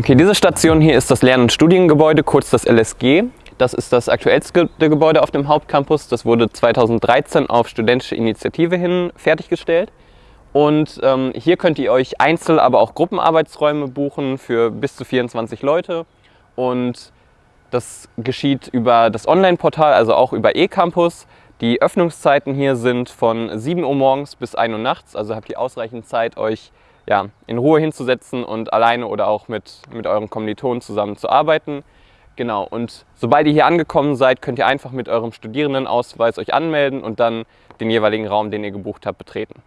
Okay, diese Station hier ist das Lern- und Studiengebäude, kurz das LSG. Das ist das aktuellste Gebäude auf dem Hauptcampus. Das wurde 2013 auf studentische Initiative hin fertiggestellt. Und ähm, hier könnt ihr euch Einzel-, aber auch Gruppenarbeitsräume buchen für bis zu 24 Leute. Und das geschieht über das Online-Portal, also auch über eCampus. Die Öffnungszeiten hier sind von 7 Uhr morgens bis 1 Uhr nachts, also habt ihr ausreichend Zeit, euch ja, in Ruhe hinzusetzen und alleine oder auch mit, mit euren Kommilitonen zusammen zu arbeiten. Genau, und sobald ihr hier angekommen seid, könnt ihr einfach mit eurem Studierendenausweis euch anmelden und dann den jeweiligen Raum, den ihr gebucht habt, betreten.